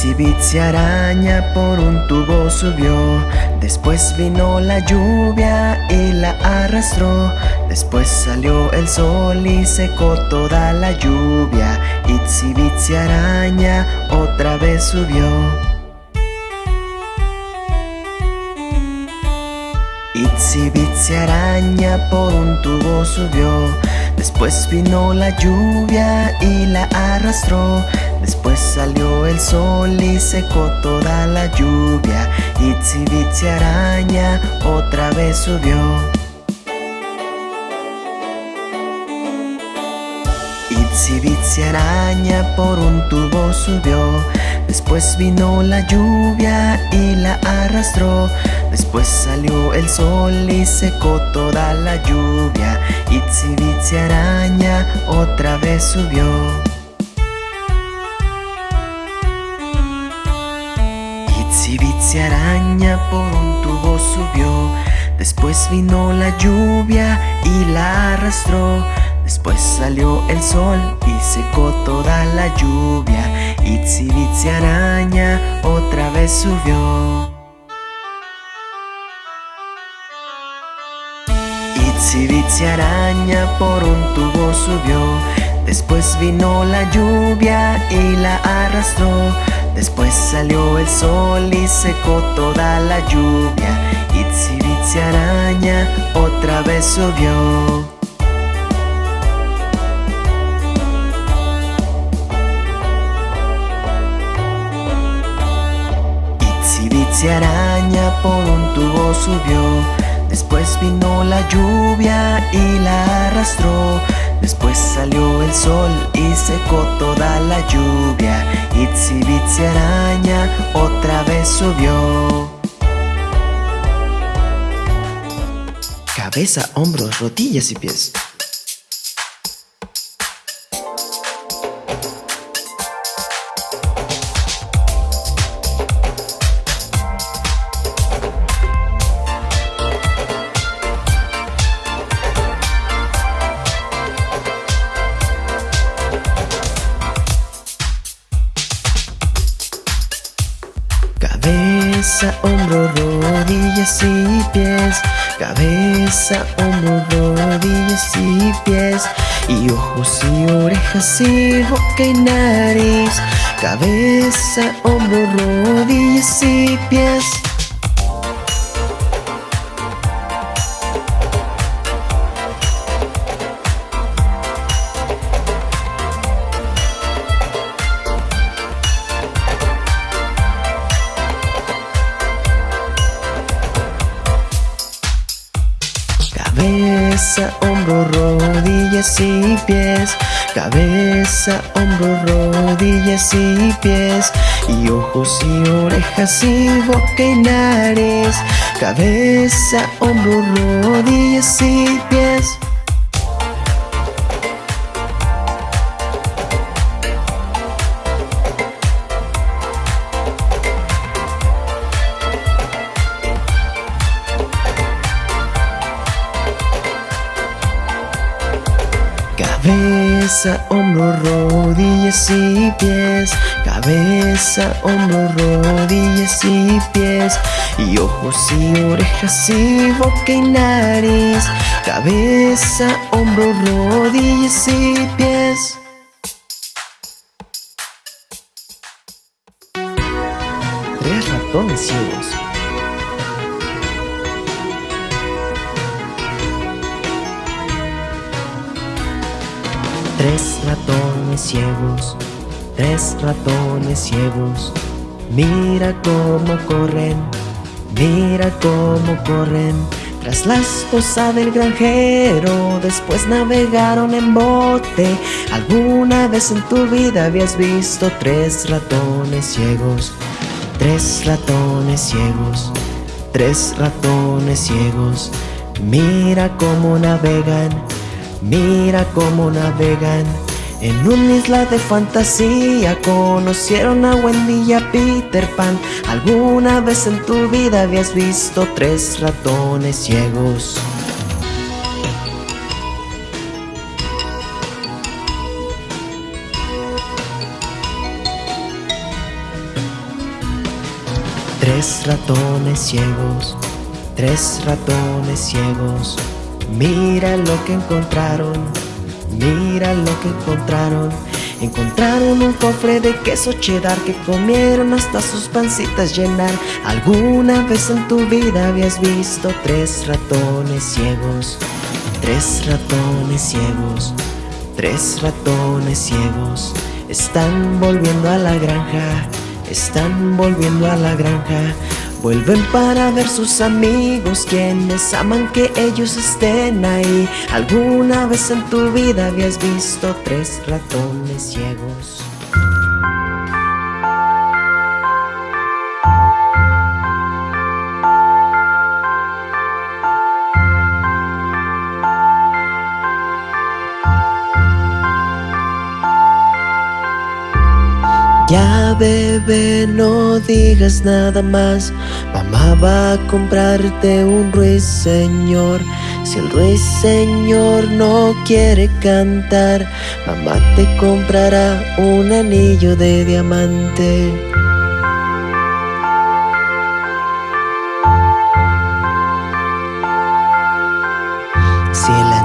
Itsy Bitsy araña por un tubo subió. Después vino la lluvia y la arrastró. Después salió el sol y secó toda la lluvia. Itsy Bitsy araña otra vez subió. Itsy Bitsy araña por un tubo subió. Después vino la lluvia y la arrastró Después salió el sol y secó toda la lluvia. Bitsy araña otra vez subió. Bitsy araña por un tubo subió. Después vino la lluvia y la arrastró. Después salió el sol y secó toda la lluvia. Bitsy araña otra vez subió Bitsy araña por un tubo subió. Después vino la lluvia y la arrastró. Después salió el sol y secó toda la lluvia. Itsy Bitsy araña otra vez subió. Itsy Bitsy araña por un tubo subió. Después vino la lluvia y la arrastró Después salió el sol y secó toda la lluvia. Itsy Bitsy araña otra vez subió Itsy Bitsy araña por un tubo subió. Después vino la lluvia y la arrastró Después salió el sol y secó toda la lluvia. Itsy Bitsy araña otra vez subió. Cabeza, hombros, rodillas y pies y boca y nariz Cabeza, orejas y boca y nariz Cabeza, hombro, rodillas y pies. Cabeza, hombro, rodillas y pies Cabeza, hombro, rodillas y pies Y ojos y orejas y boca y nariz Cabeza, hombro, rodillas y pies tres ratones ciegos. Mira cómo corren, mira cómo corren. Tras la esposa del granjero, después navegaron en bote. ¿Alguna vez en tu vida habías visto tres ratones ciegos? Tres ratones ciegos, tres ratones ciegos. Mira cómo navegan, Mira cómo navegan en una isla de fantasía Conocieron a Wendy y a Peter Pan ¿Alguna vez en tu vida habías visto tres ratones ciegos? Tres ratones ciegos, tres ratones ciegos. Mira lo que encontraron, mira lo que encontraron. Encontraron un cofre de queso cheddar que comieron hasta sus pancitas llenar. ¿Alguna vez en tu vida habías visto tres ratones ciegos? Tres ratones ciegos, tres ratones ciegos. Están volviendo a la granja, están volviendo a la granja. Vuelven para ver sus amigos quienes aman que ellos estén ahí ¿Alguna vez en tu vida habías visto tres ratones ciegos? Bebé no digas nada más. Mamá va a comprarte un ruiseñor. Si el ruiseñor no quiere cantar Mamá te comprará un anillo de diamante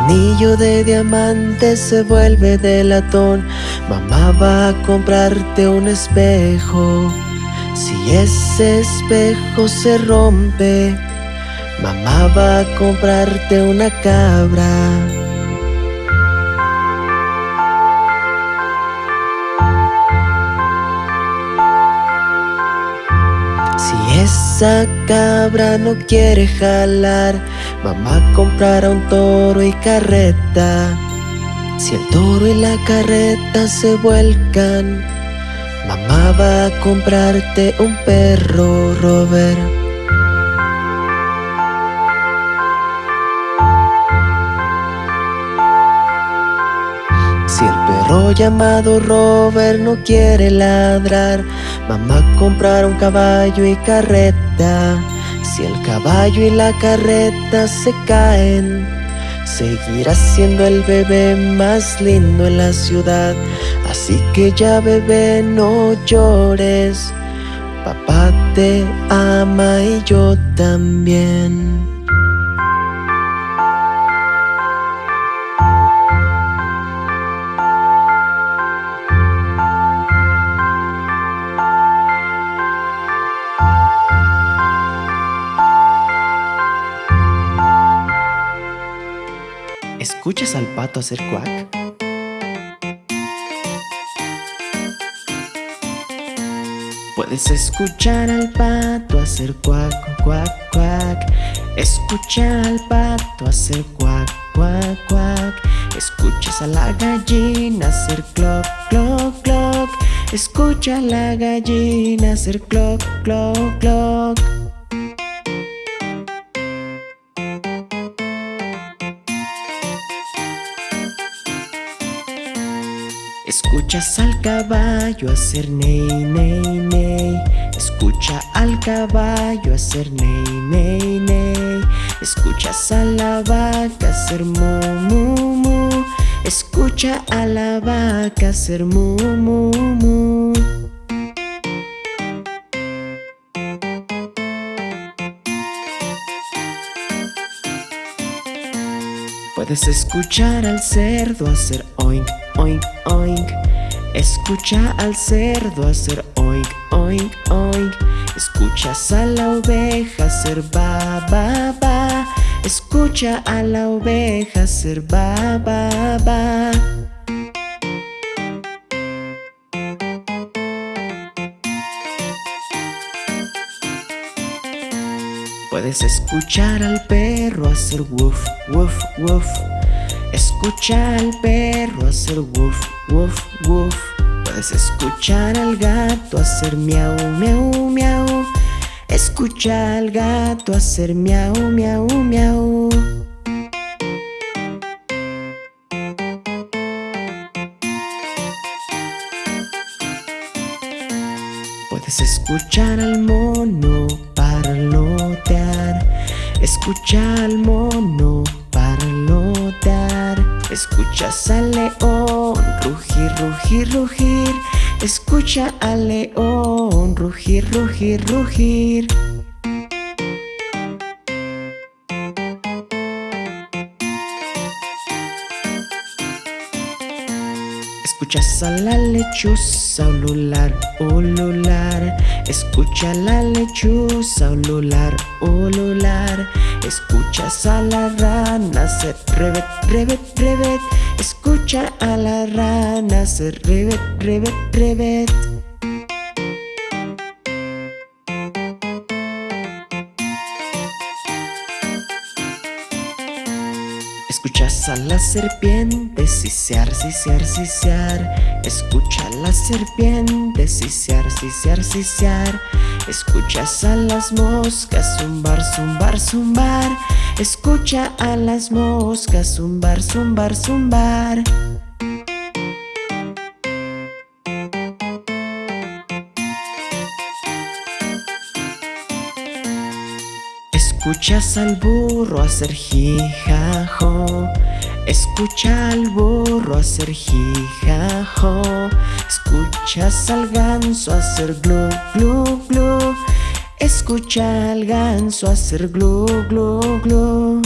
anillo de diamante se vuelve de latón Mamá va a comprarte un espejo. Si ese espejo se rompe Mamá va a comprarte una cabra. Si esa cabra no quiere jalar Mamá comprará un toro y carreta. Si el toro y la carreta se vuelcan Mamá va a comprarte un perro, Robert. Si el perro llamado Robert no quiere ladrar Mamá comprará un caballo y carreta si el caballo y la carreta se caen, seguirá siendo el bebé más lindo en la ciudad. Así que ya bebé no llores, papá te ama y yo también. ¿Escuchas al pato hacer cuac? Puedes escuchar al pato hacer cuac, cuac, cuac. Escucha al pato hacer cuac, cuac, cuac. Escuchas a la gallina hacer cloc, cloc, cloc. Escucha a la gallina hacer cloc, cloc, cloc Escuchas al caballo hacer ney, ney, ney. Escucha al caballo hacer ney, ney, ney. Escuchas a la vaca hacer mu, mu, Escucha a la vaca hacer mu, mu Escuchar al cerdo hacer oink, oink, oink Escucha al cerdo hacer oink, oink, oink Escuchas a la oveja hacer ba, ba, ba. Escucha a la oveja hacer ba, ba, ba Puedes escuchar al perro hacer woof, woof, woof. Escucha al perro hacer woof, woof, woof. Puedes escuchar al gato hacer miau, miau, miau. Escucha al gato hacer miau, miau, miau. Puedes escuchar al mono Escucha al mono parlotear. Escuchas al león rugir, rugir, rugir. Escucha al león rugir, rugir, rugir Escuchas a la lechuza ulular, ulular. Escucha la lechuza ulular, ulular. Escuchas a la rana hacer revet, revet, revet Escucha a la rana hacer revet, revet, revet Escuchas a la serpiente sisear, sisear, sisear. Escucha a la serpiente sisear, sisear, sisear. Escuchas a las moscas zumbar, zumbar, zumbar. Escucha a las moscas zumbar, zumbar, zumbar Escuchas al burro hacer jijajo. Escucha al burro hacer jijajo. Escuchas al ganso hacer glu glu glu. Escucha al ganso hacer glu glu glu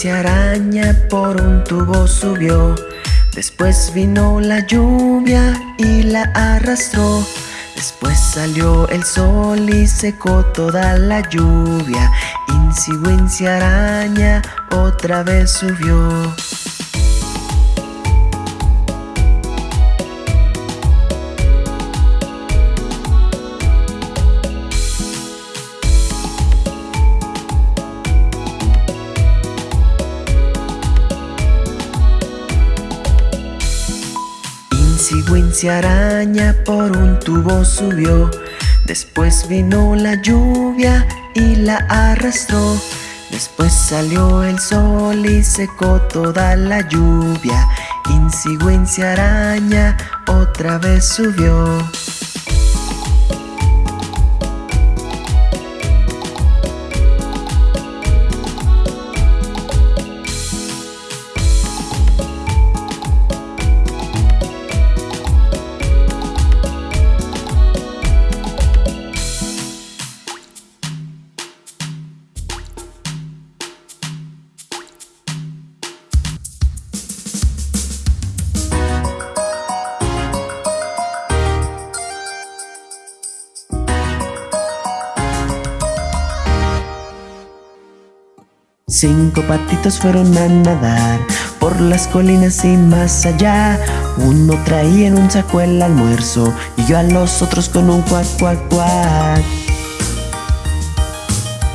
Cigüencia araña por un tubo subió. Después vino la lluvia y la arrastró. Después salió el sol y secó toda la lluvia. Incigüencia araña otra vez subió Cigüencia araña por un tubo subió. Después vino la lluvia y la arrastró. Después salió el sol y secó toda la lluvia. Incigüencia araña otra vez subió Cinco patitos fueron a nadar por las colinas y más allá. Uno traía en un saco el almuerzo y yo a los otros con un cuac cuac cuac.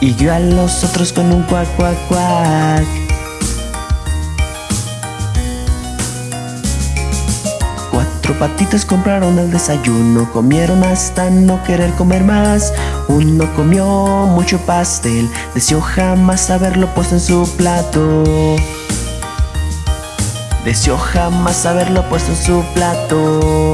Y yo a los otros con un cuac cuac cuac. Cuatro patitos compraron el desayuno Comieron hasta no querer comer más Uno comió mucho pastel Deseó jamás haberlo puesto en su plato. Deseó jamás haberlo puesto en su plato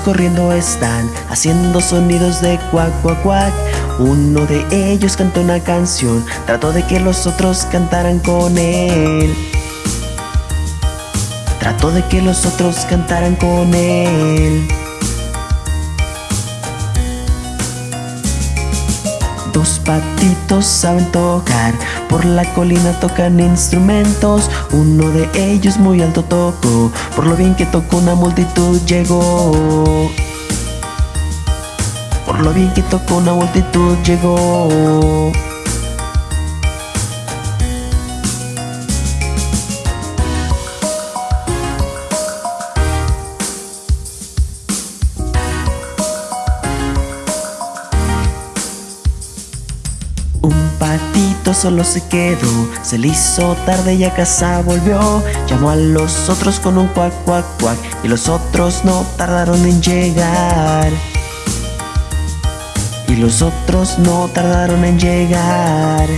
corriendo están Haciendo sonidos de cuac cuac cuac. Uno de ellos cantó una canción Trató de que los otros cantaran con él. Trató de que los otros cantaran con él Dos patitos saben tocar, por la colina tocan instrumentos Uno de ellos muy alto tocó, por lo bien que tocó una multitud llegó. Por lo bien que tocó una multitud llegó solo se quedó, se le hizo tarde y a casa volvió. Llamó a los otros con un cuac, cuac, cuac, y los otros no tardaron en llegar. Y los otros no tardaron en llegar.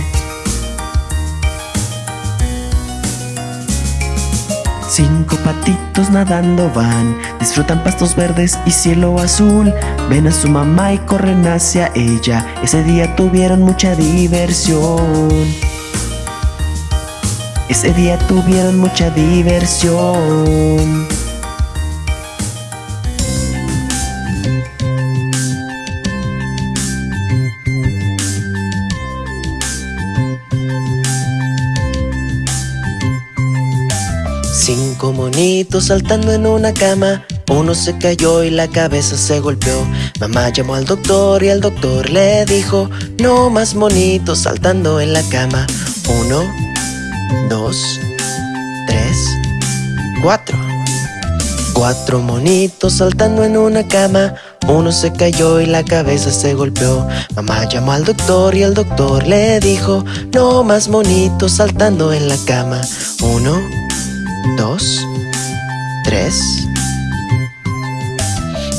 Cinco patitos nadando van, disfrutan pastos verdes y cielo azul. Ven a su mamá y corren hacia ella. Ese día tuvieron mucha diversión. Ese día tuvieron mucha diversión. Cinco monitos saltando en una cama. Uno se cayó y la cabeza se golpeó. Mamá llamó al doctor y el doctor le dijo No más monitos saltando en la cama Uno, dos, tres, cuatro. Cuatro monitos saltando en una cama. Uno se cayó y la cabeza se golpeó. Mamá llamó al doctor y el doctor le dijo No más monitos saltando en la cama Uno, dos, tres.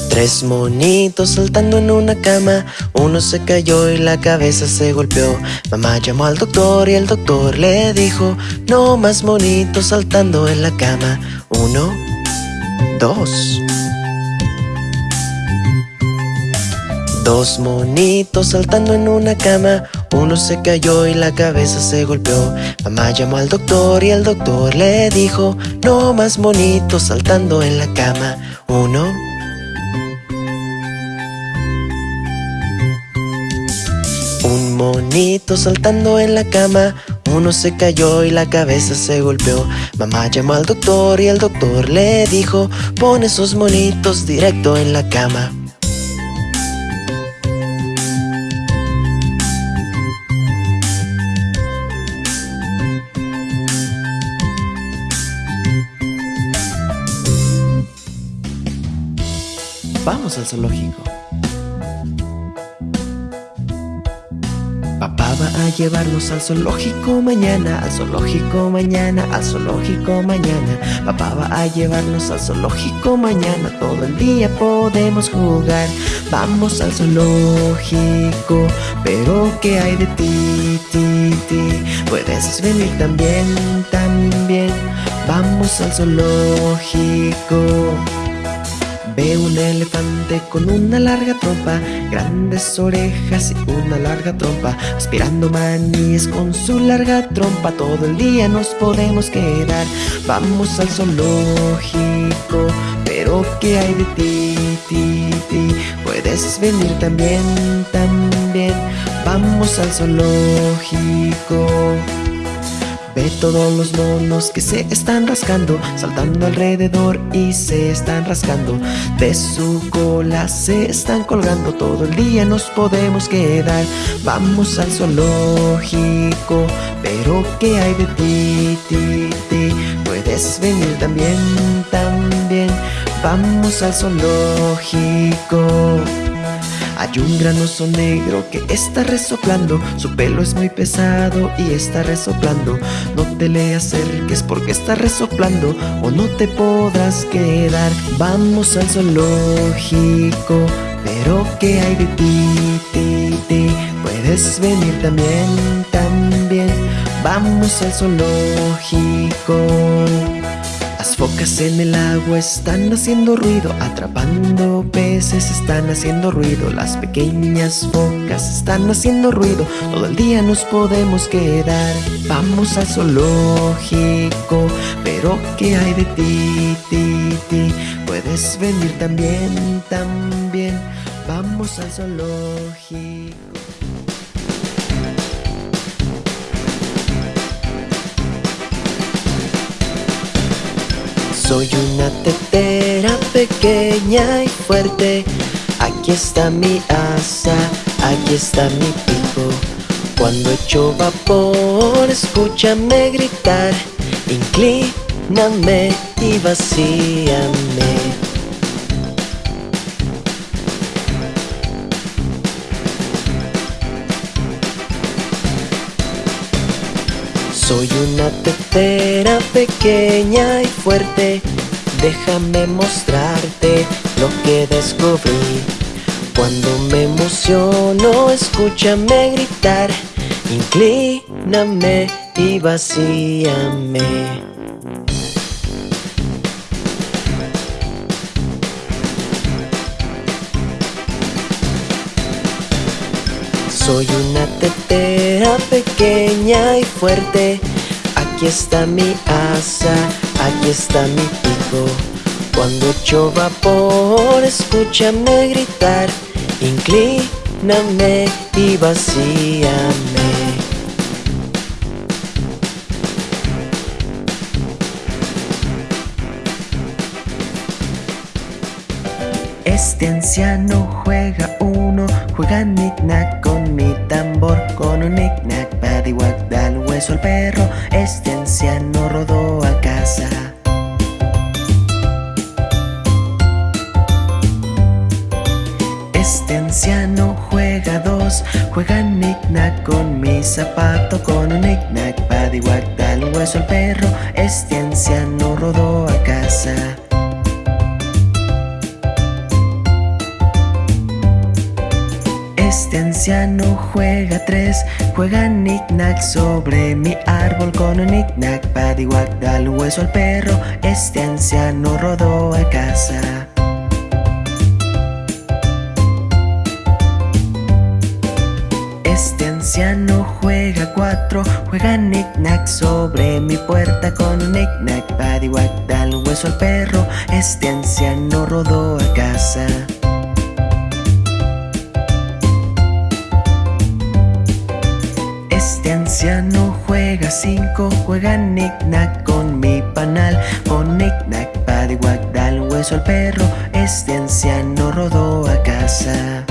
Tres monitos saltando en una cama. Uno se cayó y la cabeza se golpeó. Mamá llamó al doctor y el doctor le dijo No más monitos saltando en la cama Uno, dos Dos monitos saltando en una cama. Uno se cayó y la cabeza se golpeó. Mamá llamó al doctor y el doctor le dijo No más monitos saltando en la cama Uno. Un monito saltando en la cama. Uno se cayó y la cabeza se golpeó. Mamá llamó al doctor y el doctor le dijo Pon esos monitos directo en la cama al zoológico. Papá va a llevarnos al zoológico mañana, al zoológico mañana, al zoológico mañana. Papá va a llevarnos al zoológico mañana, todo el día podemos jugar. Vamos al zoológico, pero ¿qué hay de ti, ti, ti? Puedes venir también, también. Vamos al zoológico. Ve un elefante con una larga trompa, grandes orejas y una larga trompa, aspirando maníes con su larga trompa. Todo el día nos podemos quedar. Vamos al zoológico, pero ¿qué hay de ti, ti, ti? Puedes venir también, también. Vamos al zoológico. Ve todos los monos que se están rascando, saltando alrededor y se están rascando. De su cola se están colgando, todo el día nos podemos quedar. Vamos al zoológico, pero ¿qué hay de ti, ti, ti? Puedes venir también, también. Vamos al zoológico. Hay un gran oso negro que está resoplando. Su pelo es muy pesado y está resoplando. No te le acerques porque está resoplando O no te podrás quedar. Vamos al zoológico Pero ¿qué hay de ti, ti, ti? Puedes venir también, también. Vamos al zoológico las focas en el agua están haciendo ruido, atrapando peces están haciendo ruido, las pequeñas focas están haciendo ruido, todo el día nos podemos quedar. Vamos al zoológico, pero ¿qué hay de ti, ti, ti? Puedes venir también, también. Vamos al zoológico. Soy una tetera pequeña y fuerte. Aquí está mi asa, aquí está mi pico. Cuando echo vapor, escúchame gritar. Inclíname y vacíame. Soy una tetera pequeña y fuerte. Déjame mostrarte lo que descubrí. Cuando me emociono, escúchame gritar. Inclíname y vacíame. Soy una tetera pequeña y fuerte. Aquí está mi asa, aquí está mi pico. Cuando echo vapor, escúchame gritar. Inclíname y vacíame Este anciano juega uno, juega knick-knack con mi tambor. Con un knick-knack, paddywhack, da el hueso al perro. Este anciano rodó a casa. Este anciano juega dos, juega knick-knack con mi zapato. Con un knick-knack, paddywhack, da el hueso al perro. Este anciano rodó a casa Este anciano juega tres, juega knick-knack sobre mi árbol con un knick-knack, paddywhack, da el hueso al perro. Este anciano rodó a casa. Este anciano juega cuatro, juega knick-knack sobre mi puerta con un knick-knack, paddywhack, da el hueso al perro. Este anciano rodó a casa. Anciano juega cinco, juega knick-knack con mi panal. Con knick-knack, paddywhack, da el hueso al perro Este anciano rodó a casa.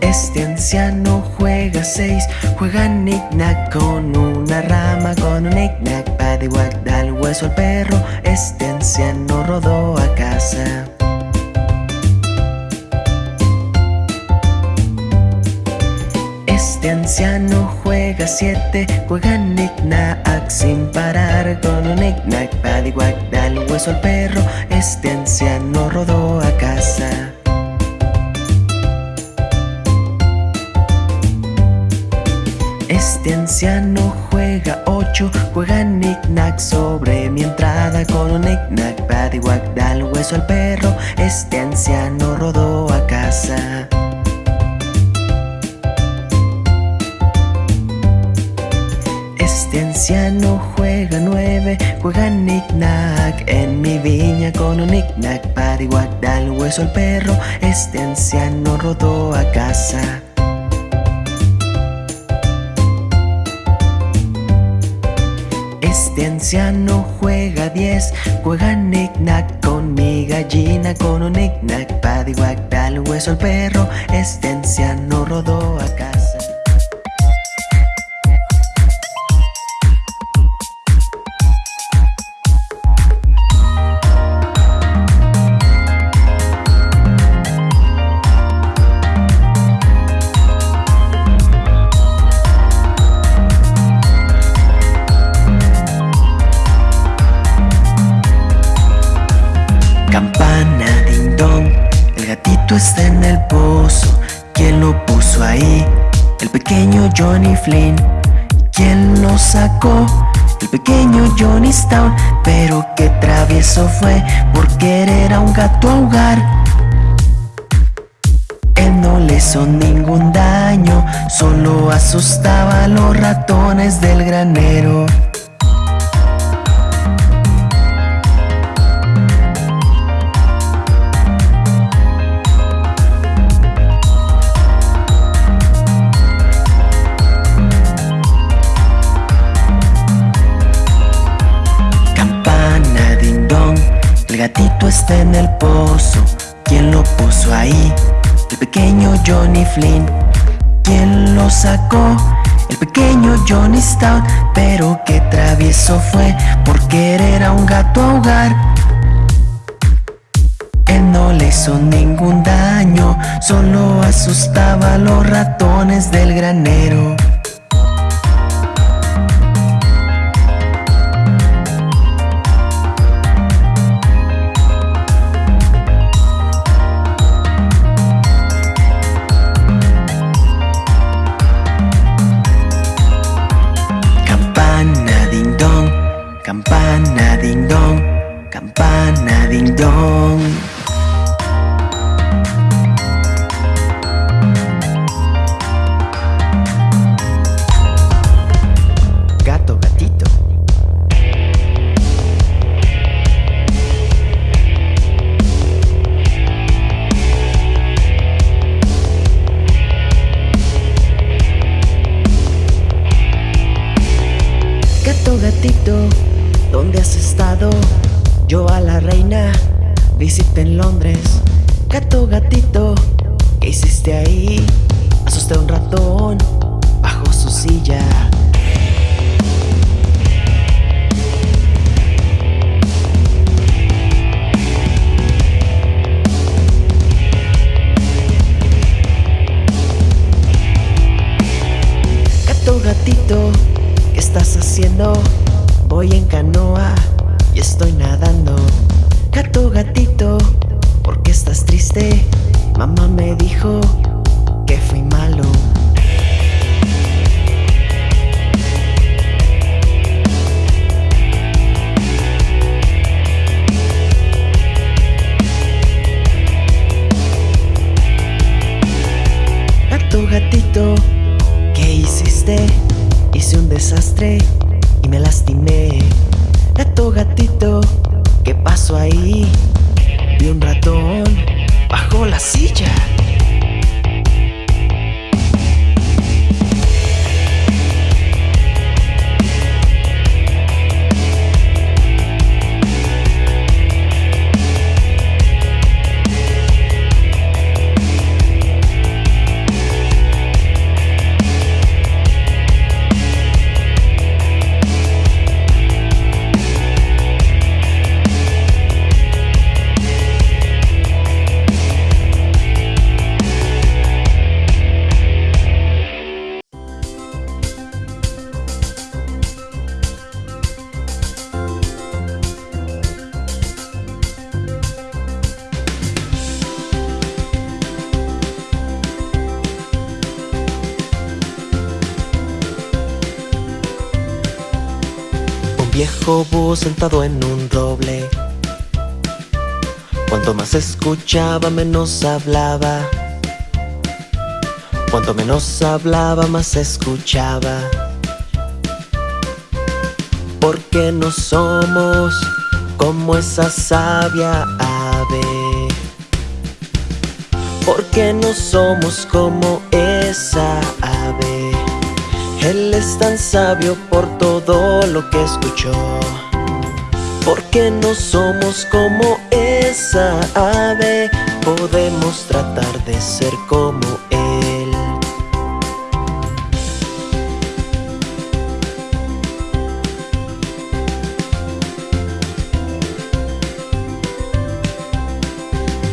Este anciano juega seis, juega knick-knack con una rama. Con un knick-knack, paddywhack, da el hueso al perro Este anciano rodó a casa Este anciano juega siete, juega knick-knack sin parar. Con un knick-knack, paddywhack, da el hueso al perro Este anciano rodó a casa. Este anciano juega ocho, juega knick-knack sobre mi entrada. Con un knick-knack, paddywhack, da el hueso al perro Este anciano rodó a casa Este anciano juega nueve, juega knick-knack En mi viña con un knick-knack, paddywhack, da el hueso al perro. Este anciano rodó a casa. Este anciano juega diez, juega knick-knack con mi gallina Con un knick-knack, da el hueso al perro. Este anciano rodó a casa Flynn. ¿Quién lo sacó? El pequeño Johnny Stone. Pero qué travieso fue por querer a un gato ahogar. Él no le hizo ningún daño, solo asustaba a los ratones del granero. Está en el pozo. ¿Quién lo puso ahí? El pequeño Johnny Flynn. ¿Quién lo sacó? El pequeño Johnny Stout. Pero qué travieso fue por querer a un gato ahogar. Él no le hizo ningún daño, solo asustaba a los ratones del granero. na ding dong en Londres. Sentado en un roble. Cuanto más escuchaba, menos hablaba. Cuanto menos hablaba, más escuchaba. Porque no somos como esa sabia ave. Porque no somos como esa ave. Él es tan sabio por todo lo que escuchó. Porque no somos como esa ave Podemos tratar de ser como él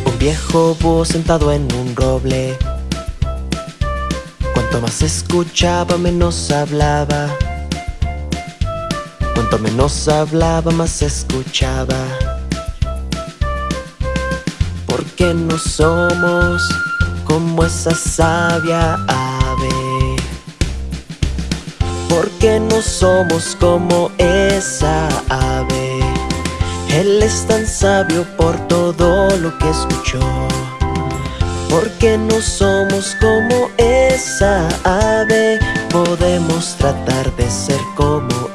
Un viejo búho sentado en un roble Cuanto más escuchaba menos hablaba Cuanto menos hablaba, más escuchaba. Porque no somos como esa sabia ave. Porque no somos como esa ave. Él es tan sabio por todo lo que escuchó. Porque no somos como esa ave, podemos tratar de ser como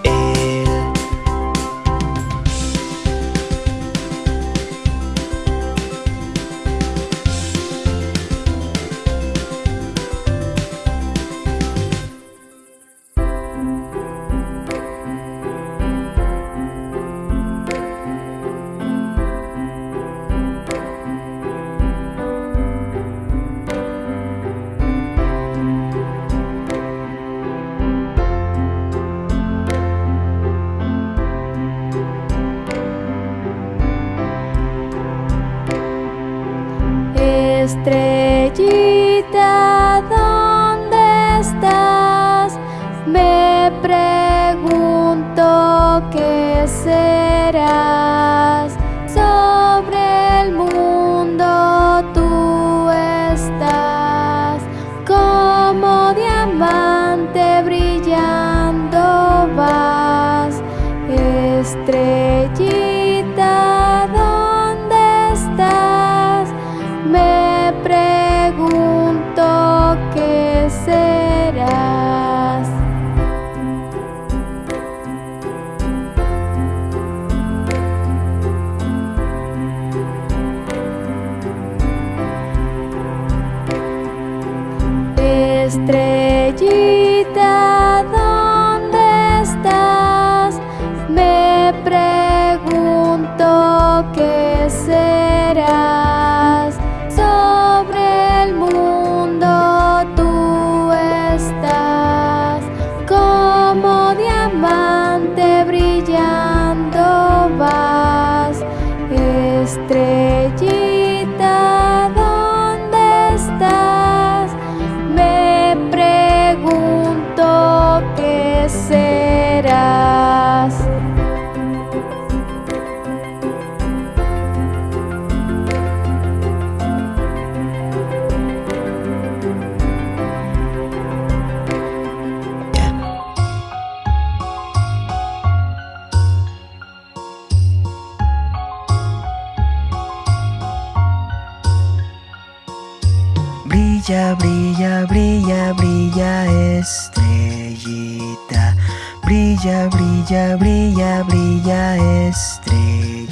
Brilla, brilla, brilla, brilla, estrellita.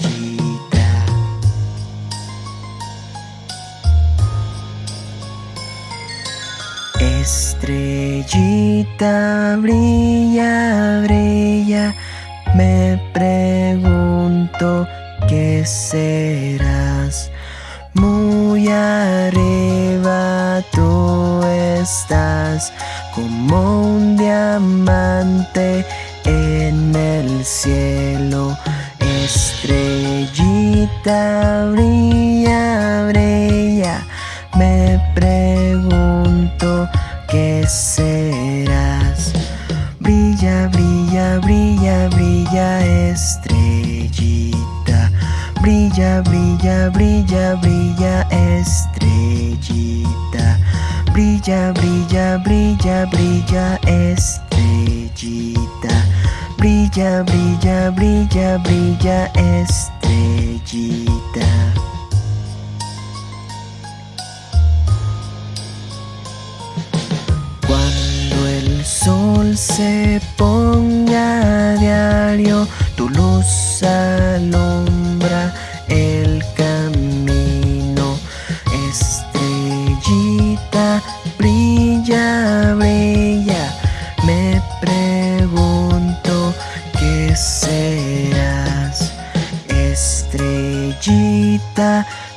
Estrellita, brilla, brilla. Me pregunto qué serás. Muy arriba tú estás como un diamante cielo. Estrellita brilla, brilla. Me pregunto qué serás. Brilla, brilla, brilla, brilla, estrellita. Brilla, brilla, brilla, brilla, estrellita. Brilla, brilla, brilla, brilla, estrellita. Brilla, brilla, brilla, brilla, estrellita. Cuando el sol se ponga a diario, tu luz alumbra el camino.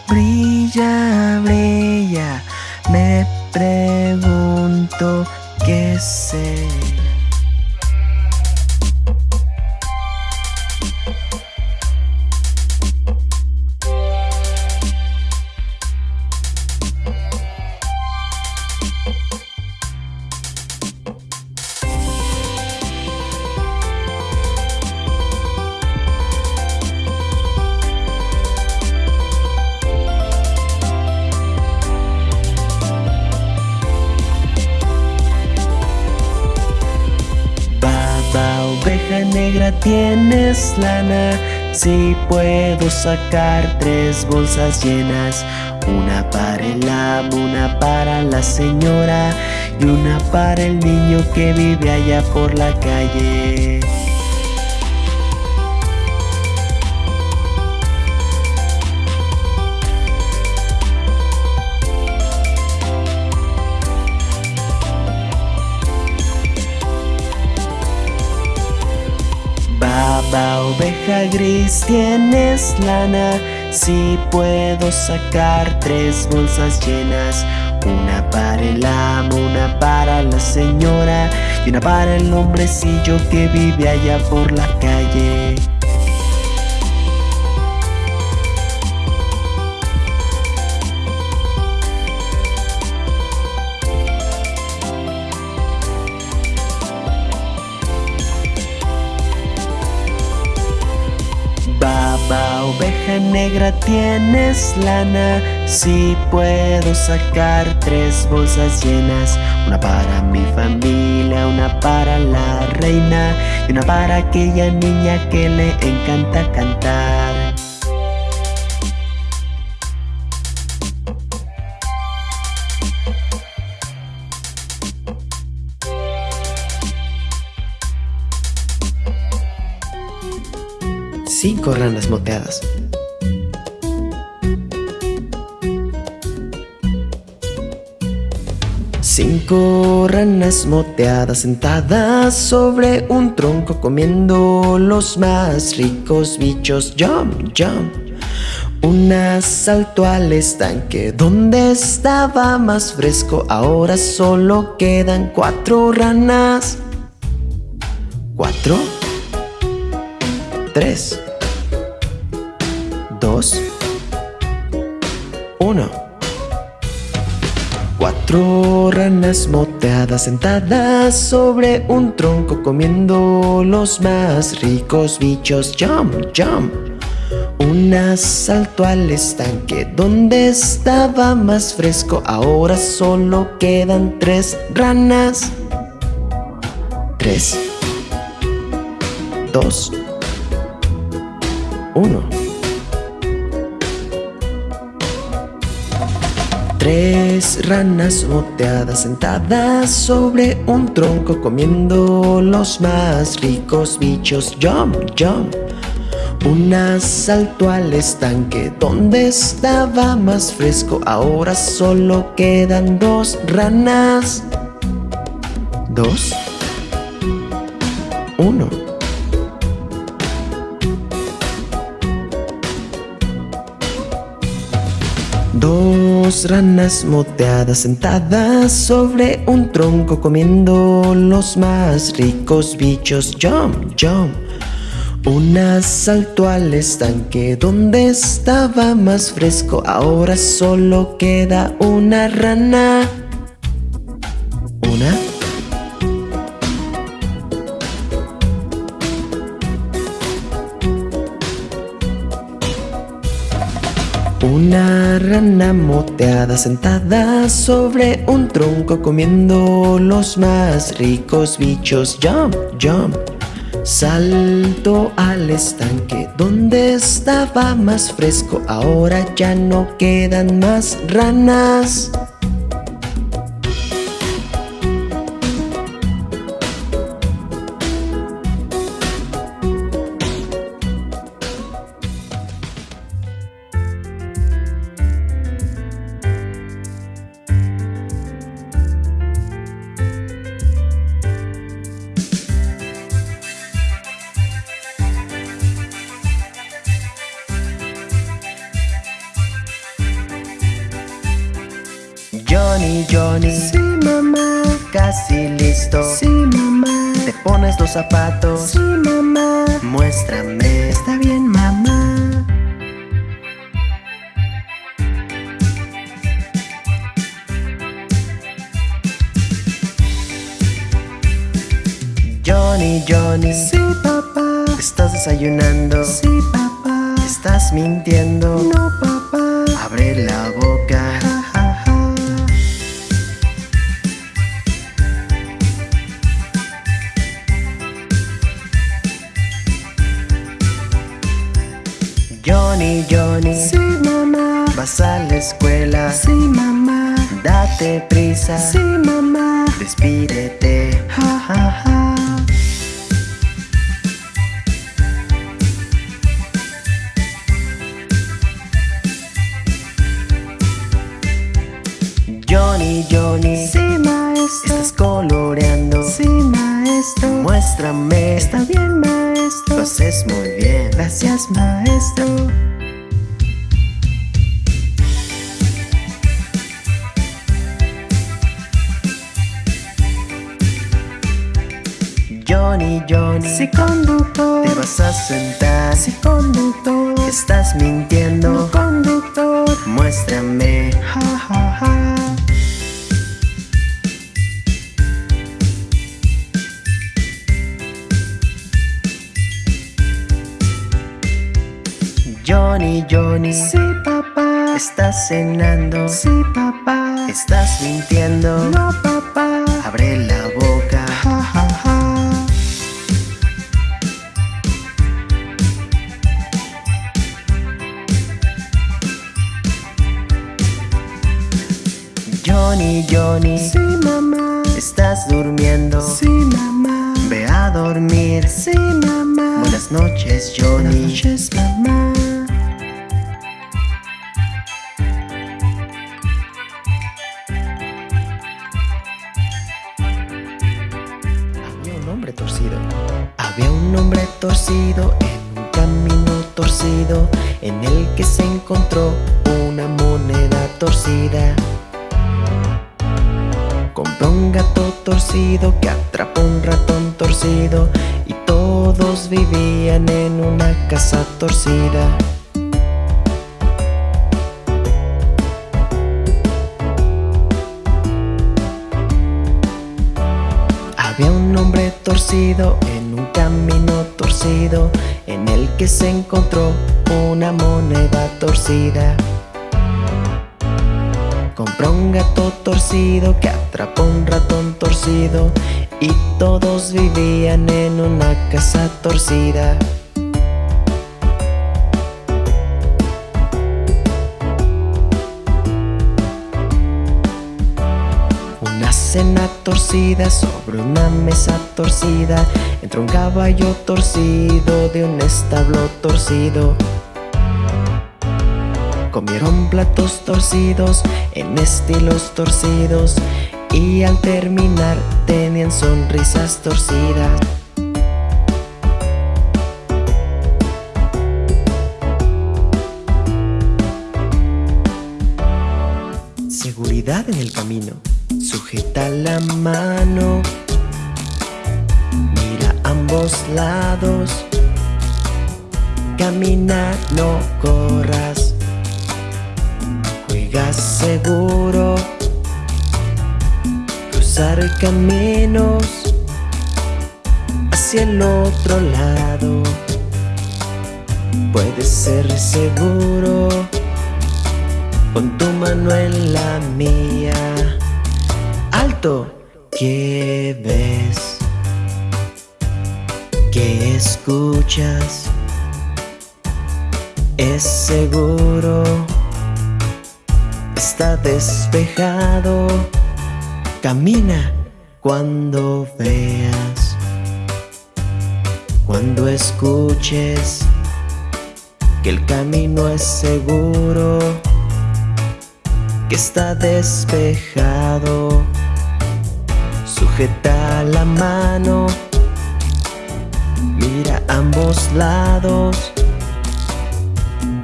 Brilla, brilla. Me pregunto qué serás. Oveja negra, tienes lana. Si puedo sacar tres bolsas llenas, una para el amo, una para la señora y una para el niño que vive allá por la calle. Baba, oveja gris, tienes lana. Si puedo sacar tres bolsas llenas, una para el amo, una para la señora y una para el hombrecillo que vive allá por la calle. Oveja negra tienes lana. Si puedo sacar tres bolsas llenas. Una para mi familia, una para la reina. Y una para aquella niña que le encanta cantar cinco ranas moteadas. Cinco ranas moteadas sentadas sobre un tronco comiendo los más ricos bichos. Jump, jump. Una saltó al estanque donde estaba más fresco. Ahora solo quedan cuatro ranas. ¿Cuatro? Tres. 2 1 Cuatro ranas moteadas sentadas sobre un tronco comiendo los más ricos bichos. Jump, jump. Una saltó al estanque donde estaba más fresco. Ahora solo quedan tres ranas. Tres. Dos. Uno. Tres ranas moteadas sentadas sobre un tronco comiendo los más ricos bichos. Jump, jump. Una saltó al estanque donde estaba más fresco. Ahora solo quedan dos ranas. Dos. Uno. Dos ranas moteadas sentadas sobre un tronco comiendo los más ricos bichos. Jump, jump. Una saltó al estanque donde estaba más fresco. Ahora solo queda una rana. Rana moteada sentada sobre un tronco comiendo los más ricos bichos. Jump, jump. Salto al estanque donde estaba más fresco. Ahora ya no quedan más ranas. Zapatos. Sí, mamá. Muéstrame. Está bien, mamá. Johnny, Johnny. Sí, papá. Estás desayunando Johnny, Johnny. Sí, mamá. ¿Estás durmiendo? Sí, mamá. Ve a dormir. Sí, mamá. Buenas noches, Buenas Johnny. noches, mamá. Había un hombre torcido. Había un hombre torcido en un camino torcido en el que se encontró una moneda torcida. Un gato torcido que atrapó un ratón torcido y todos vivían en una casa torcida. Había un hombre torcido en un camino torcido en el que se encontró una moneda torcida. Compró un gato torcido que atrapó un ratón torcido y todos vivían en una casa torcida. Una cena torcida sobre una mesa torcida Entró un caballo torcido de un establo torcido Comieron platos torcidos en estilos torcidos Y al terminar tenían sonrisas torcidas Seguridad en el camino. Sujeta la mano. Mira ambos lados. Camina, no corras. Juega seguro. Cruzar caminos hacia el otro lado. Puedes ser seguro. Pon tu mano en la mía. Alto, ¿qué ves? ¿Qué escuchas? Es seguro. Está despejado. Camina cuando veas. Cuando escuches que el camino es seguro que está despejado. Sujeta la mano, mira ambos lados.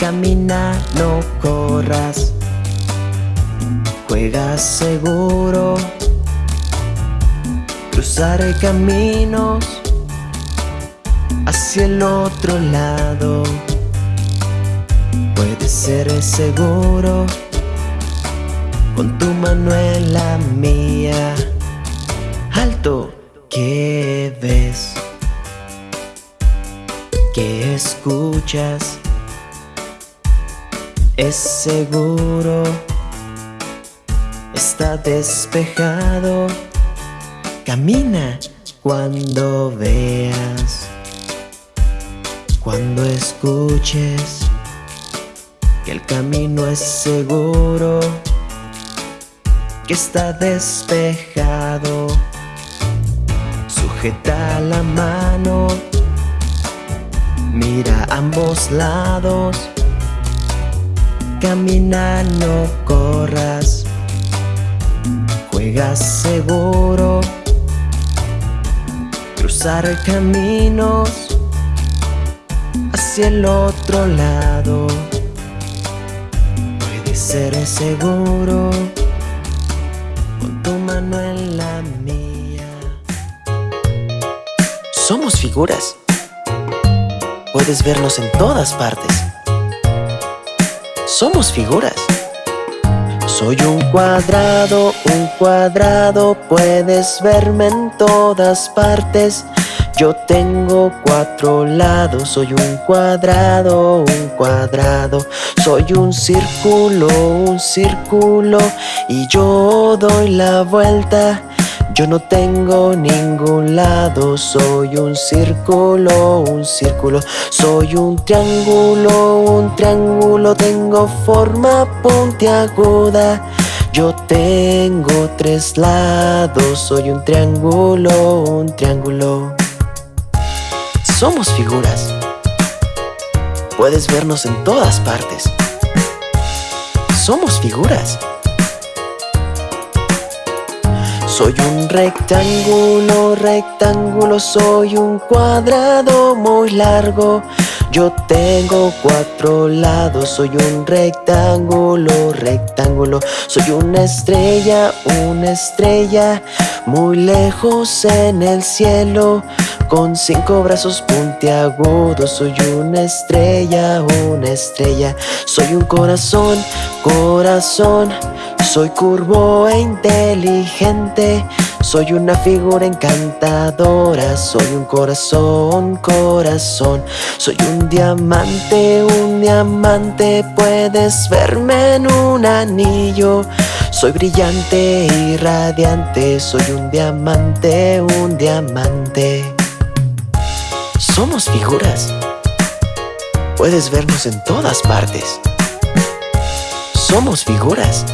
Camina, no corras. Juega seguro. Cruzar caminos hacia el otro lado. Puede ser seguro. Con tu mano en la mía Alto, ¿qué ves? ¿Qué escuchas? Es seguro Está despejado Camina cuando veas Cuando escuches Que el camino es seguro que está despejado. Sujeta la mano, mira ambos lados. Camina, no corras. Juega seguro. Cruzar caminos hacia el otro lado. Puede ser seguro. Pon tu mano en la mía. Somos figuras. Puedes vernos en todas partes. Somos figuras. Soy un cuadrado, un cuadrado, puedes verme en todas partes. Yo tengo cuatro lados, soy un cuadrado, un cuadrado. Soy un círculo, un círculo. Y yo doy la vuelta. Yo no tengo ningún lado, soy un círculo, un círculo. Soy un triángulo, un triángulo. Tengo forma puntiaguda. Yo tengo tres lados, soy un triángulo, un triángulo. Somos figuras. Puedes vernos en todas partes. Somos figuras. Soy un rectángulo, rectángulo, soy un cuadrado muy largo. Yo tengo cuatro lados, soy un rectángulo, rectángulo. Soy una estrella, una estrella, muy lejos en el cielo. Con cinco brazos puntiagudos, soy una estrella, una estrella. Soy un corazón, corazón. Soy curvo e inteligente. Soy una figura encantadora, soy un corazón, corazón. Soy un diamante, un diamante, puedes verme en un anillo. Soy brillante y radiante, soy un diamante, un diamante. Somos figuras. Puedes vernos en todas partes. Somos figuras.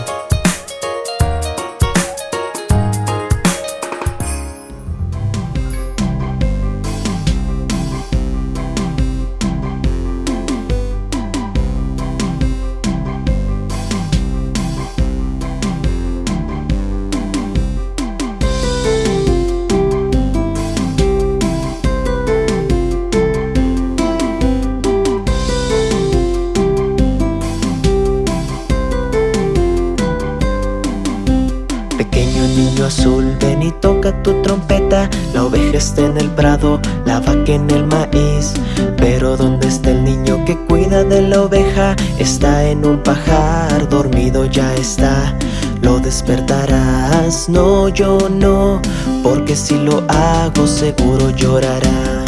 La vaca en el maíz. Pero ¿dónde está el niño que cuida de la oveja? Está en un pajar, dormido ya está. Lo despertarás, no yo no Porque si lo hago seguro llorará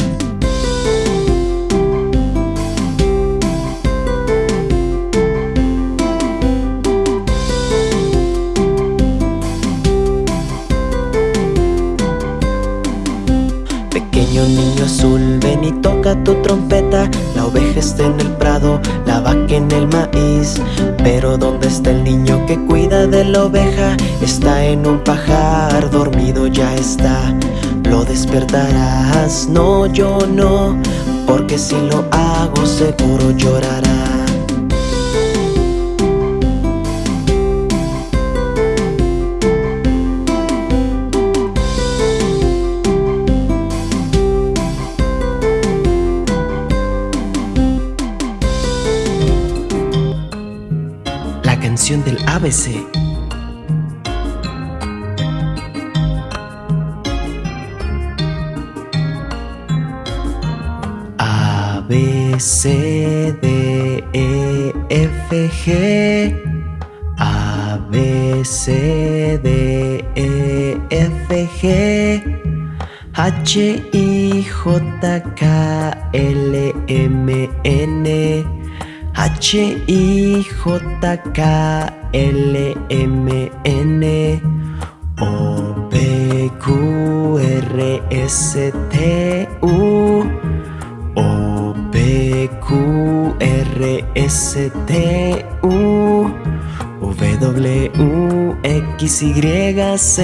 tu trompeta La oveja está en el prado, la vaca en el maíz. Pero ¿dónde está el niño que cuida de la oveja? Está en un pajar, dormido ya está. Lo despertarás, no yo no Porque si lo hago seguro llorará ABC. A, B, C, D, E, F, G. A, B, C, D, E, F, G. H, I, J, K, L, M, N. H-I-J-K-L-M-N O-P-Q-R-S-T-U O-P-Q-R-S-T-U W-X-Y-Z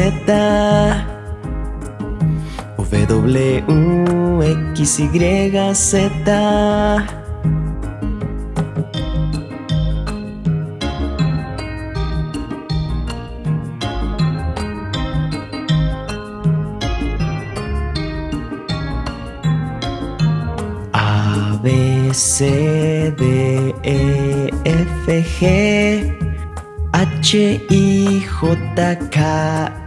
W-X-Y-Z B, C, D, E, F, G H, I, J, K,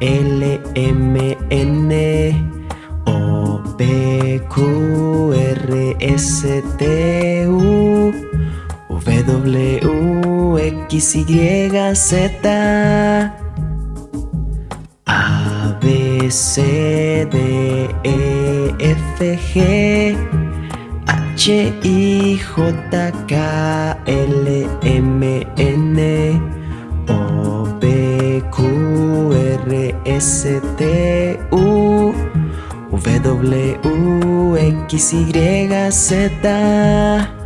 L, M, N O, P, Q, R, S, T, U W, X, Y, Z A, B, C, D, E, F G H I J K L M N O P Q R S T U W X Y Z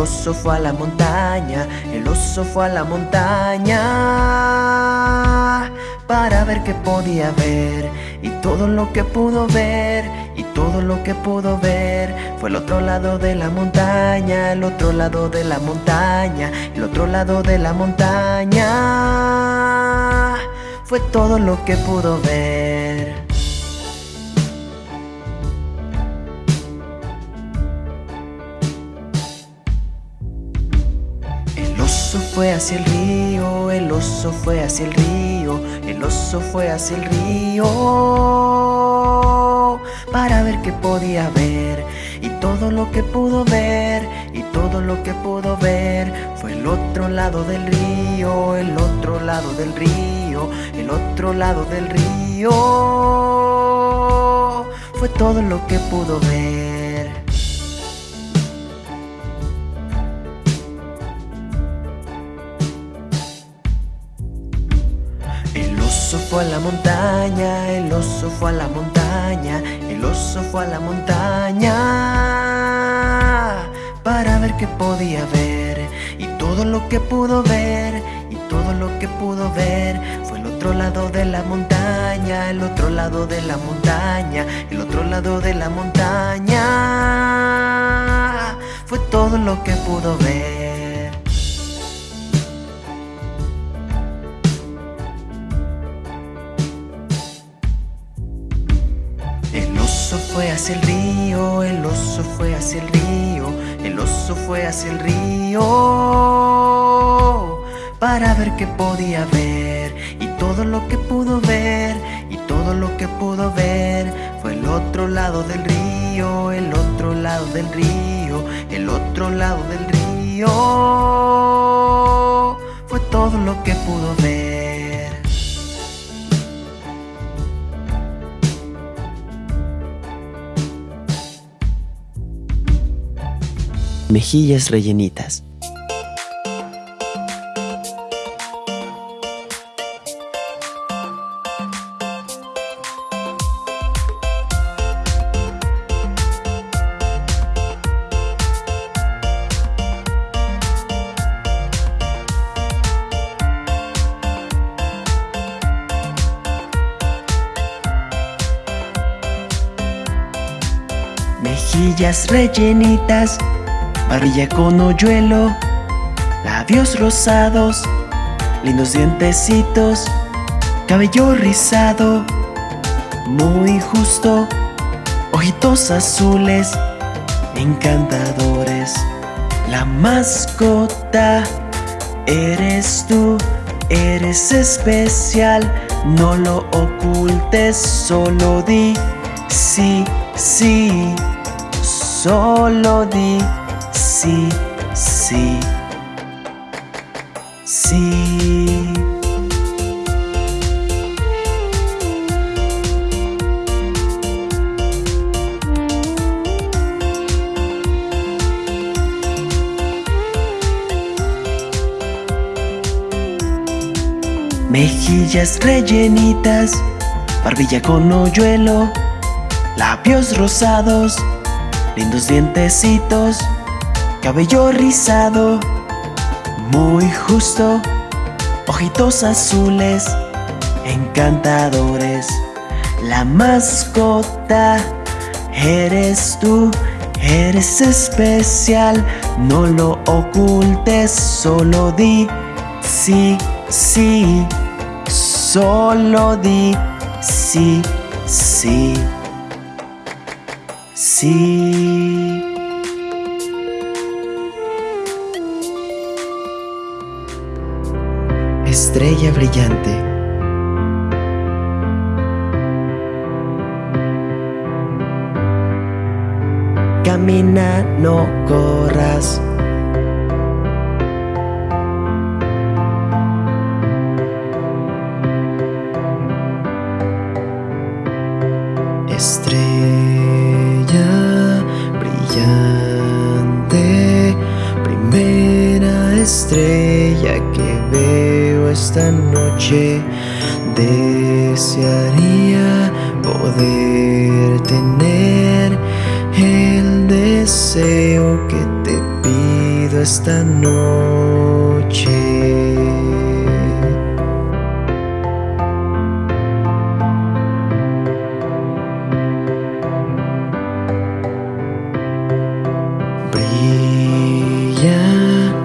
oso fue a la montaña, el oso fue a la montaña para ver qué podía ver y todo lo que pudo ver y todo lo que pudo ver fue el otro lado de la montaña, el otro lado de la montaña, el otro lado de la montaña fue todo lo que pudo ver. Hacia el río, el oso fue hacia el río, el oso fue hacia el río para ver qué podía ver y todo lo que pudo ver y todo lo que pudo ver fue el otro lado del río, el otro lado del río, el otro lado del río fue todo lo que pudo ver. Fue a la montaña, el oso fue a la montaña, el oso fue a la montaña para ver qué podía ver y todo lo que pudo ver y todo lo que pudo ver fue el otro lado de la montaña, el otro lado de la montaña, el otro lado de la montaña fue todo lo que pudo ver. Fue hacia el río, el oso fue hacia el río, el oso fue hacia el río para ver qué podía ver y todo lo que pudo ver y todo lo que pudo ver fue el otro lado del río, el otro lado del río, el otro lado del río fue todo lo que pudo ver. mejillas rellenitas. mejillas rellenitas barbilla con hoyuelo, labios rosados, lindos dientecitos, cabello rizado, muy justo, ojitos azules, encantadores. La mascota eres tú, eres especial, no lo ocultes, solo di sí, sí, solo di sí, sí, sí. Mejillas rellenitas, barbilla con hoyuelo, labios rosados, lindos dientecitos, cabello rizado, muy justo, ojitos azules, encantadores. La mascota eres tú, eres especial, no lo ocultes, solo di sí, sí, solo di sí, sí, sí. Estrella brillante. Camina, no corras. Esta noche. brilla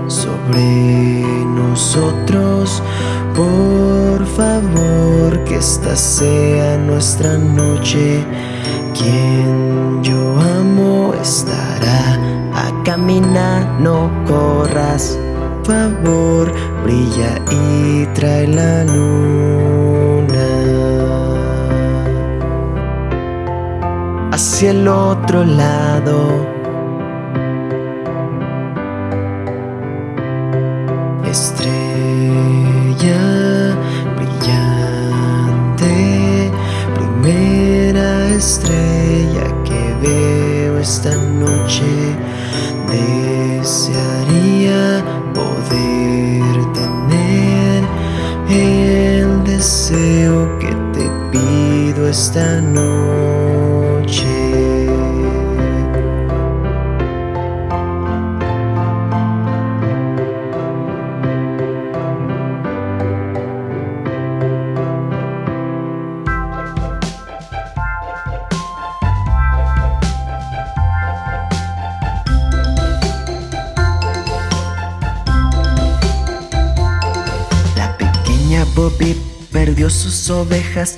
sobre nosotros. Por favor, que esta sea nuestra noche. Quien yo amo estará a caminar, no Por favor, brilla y trae la luna hacia el otro lado. Estrella brillante, primera estrella que veo esta noche, pido esta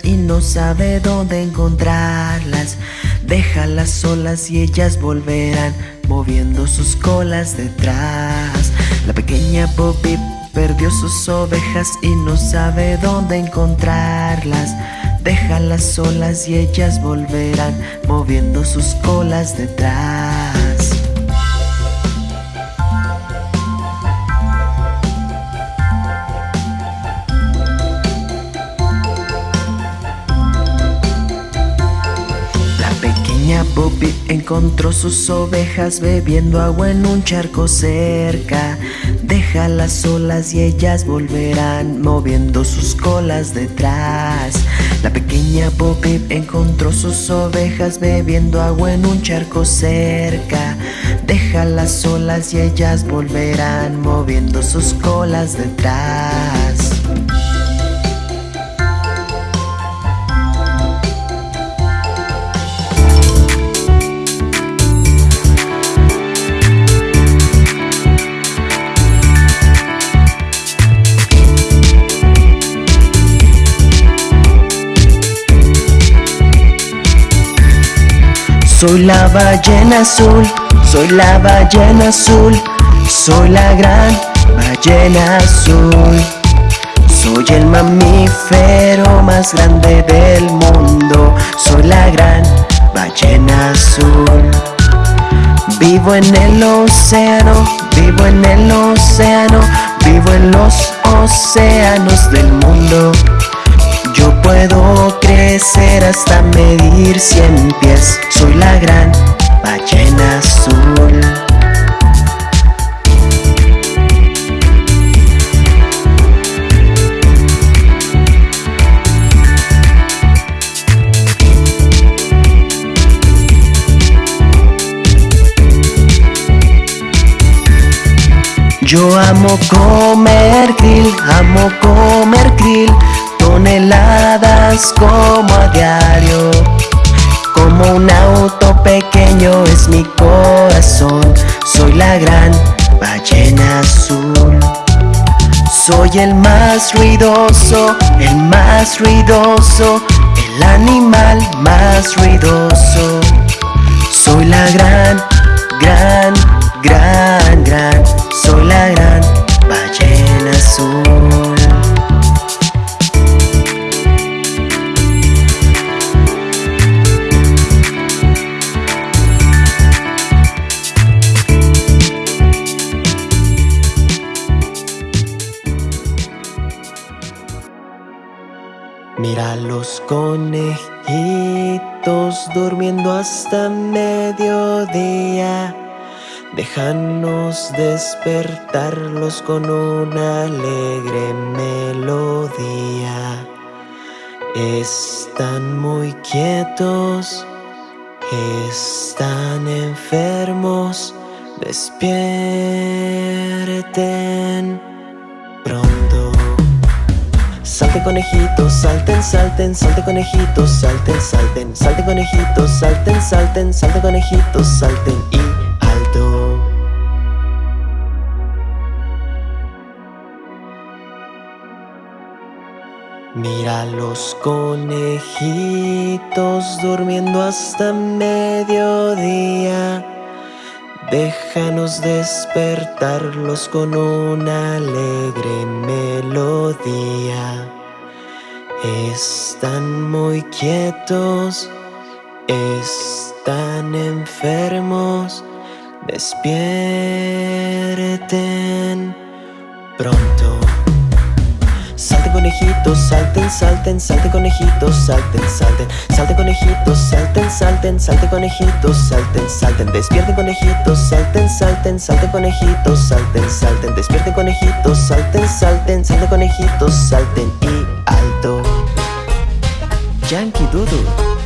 y no sabe dónde encontrarlas. Déjalas solas y ellas volverán moviendo sus colas detrás. La pequeña Bobby perdió sus ovejas y no sabe dónde encontrarlas. Déjalas solas y ellas volverán moviendo sus colas detrás. Encontró sus ovejas bebiendo agua en un charco cerca. Déjalas solas y ellas volverán moviendo sus colas detrás. La pequeña Bobby encontró sus ovejas bebiendo agua en un charco cerca. Déjalas solas y ellas volverán moviendo sus colas detrás. Soy la ballena azul, soy la ballena azul, soy la gran ballena azul. Soy el mamífero más grande del mundo, soy la gran ballena azul. Vivo en el océano, vivo en el océano, vivo en los océanos del mundo. Puedo crecer hasta medir cien pies, soy la gran ballena azul. Yo amo comer krill, amo comer krill Como a diario. Como un auto pequeño es mi corazón. Soy la gran ballena azul. Soy el más ruidoso, el más ruidoso El animal más ruidoso. Soy la gran, gran, gran, gran. Soy la gran ballena azul conejitos durmiendo hasta mediodía Déjanos despertarlos con una alegre melodía. Están muy quietos, están enfermos, despierten pronto. Salten conejitos, salten, salten, salten conejitos, salten, salten, salten conejitos, salten, salten, salten conejitos, salten. Y Mira los conejitos durmiendo hasta mediodía. Déjanos despertarlos con una alegre melodía. Están muy quietos, están enfermos, despierten pronto. Salten conejitos, salten, salten, salten conejitos, salten, salten, salten conejitos, salten, salten, salten conejitos, salten, salten, despierten conejitos, salten, salten, salten conejitos, salten, salten, despierten conejitos, salten, salten, salten conejitos, salten y alto. Yankee Doodle.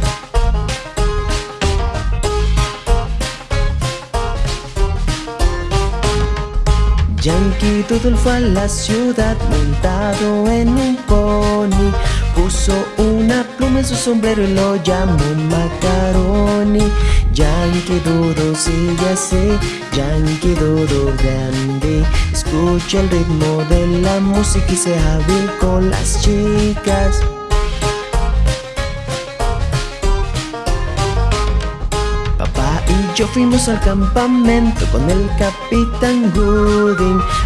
Yankee Doodle fue a la ciudad montado en un pony Puso una pluma en su sombrero y lo llamó Macaroni. Yankee Doodle sigue así, Yankee Doodle grande. Escucha el ritmo de la música y sea hábil con las chicas. Yo fuimos al campamento con el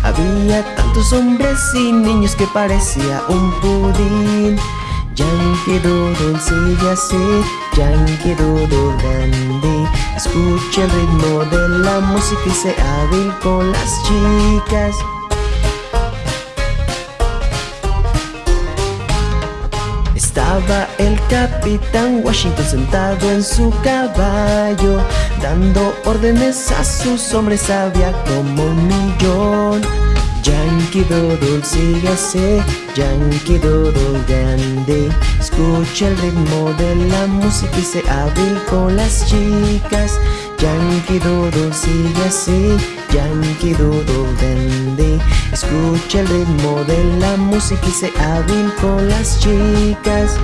Había tantos hombres y niños que parecía un pudín Yankee Doodle sigue así, Yankee Doodle dandy Escucha el ritmo de la música y sea hábil con las chicas Estaba el capitán Washington sentado en su caballo Dando órdenes a sus hombres había como un millón. Yankee Doodle sigue así, Yankee Doodle grande. Escucha el ritmo de la música y se hábil con las chicas. Yankee Doodle sigue así, Yankee Doodle dandy Escucha el ritmo de la música y se hábil con las chicas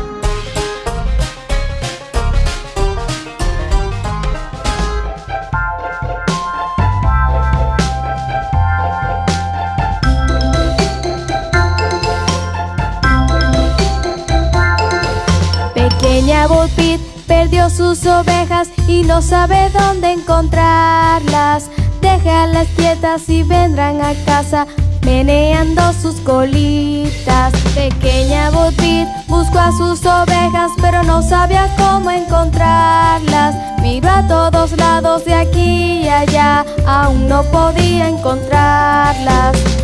perdió sus ovejas y no sabe dónde encontrarlas. Déjalas quietas y vendrán a casa meneando sus colitas. Pequeña Botit buscó a sus ovejas, pero no sabía cómo encontrarlas. Miró a todos lados de aquí y allá, aún no podía encontrarlas.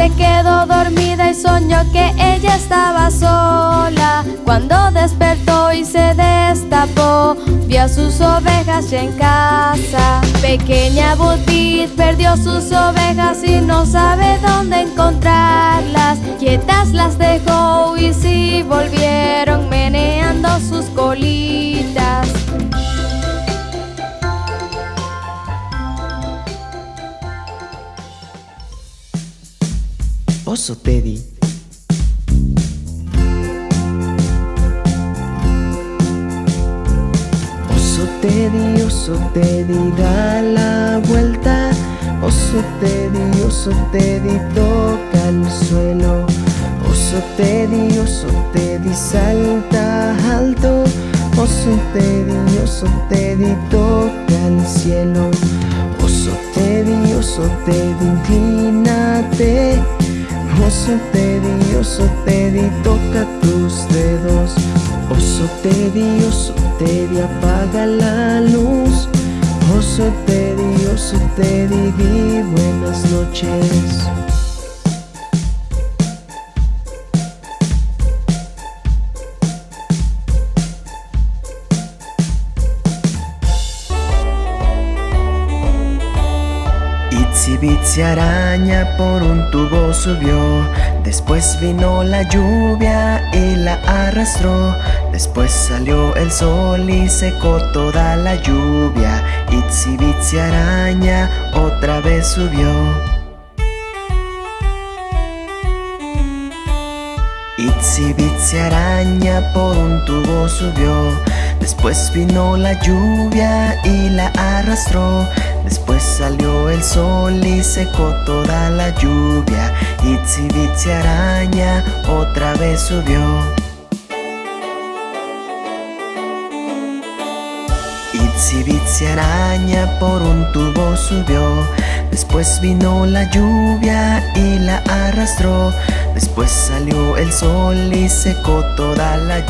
Se quedó dormida y soñó que ella estaba sola. Cuando despertó y se destapó, vio a sus ovejas ya en casa. Pequeña Botit perdió sus ovejas y no sabe dónde encontrarlas. Quietas las dejó y sí volvieron meneando sus colitas. Oso Teddy. Oso Teddy, oso Teddy, da la vuelta. Oso Teddy, oso Teddy, toca el suelo. Oso Teddy, oso Teddy, salta alto. Oso Teddy, oso Teddy, toca el cielo. Oso Teddy, oso Teddy, inclínate. Oso Teddy, oso Teddy, toca tus dedos. Oso Teddy, oso Teddy, apaga la luz. Oso Teddy, oso Teddy, di buenas noches. Bitsy araña por un tubo subió. Después vino la lluvia y la arrastró. Después salió el sol y secó toda la lluvia. Itsy araña otra vez subió. Itsy araña por un tubo subió Después vino la lluvia y la arrastró. Después salió el sol y secó toda la lluvia. Bitsy araña otra vez subió. Bitsy araña por un tubo subió. Después vino la lluvia y la arrastró. Después salió el sol y secó toda la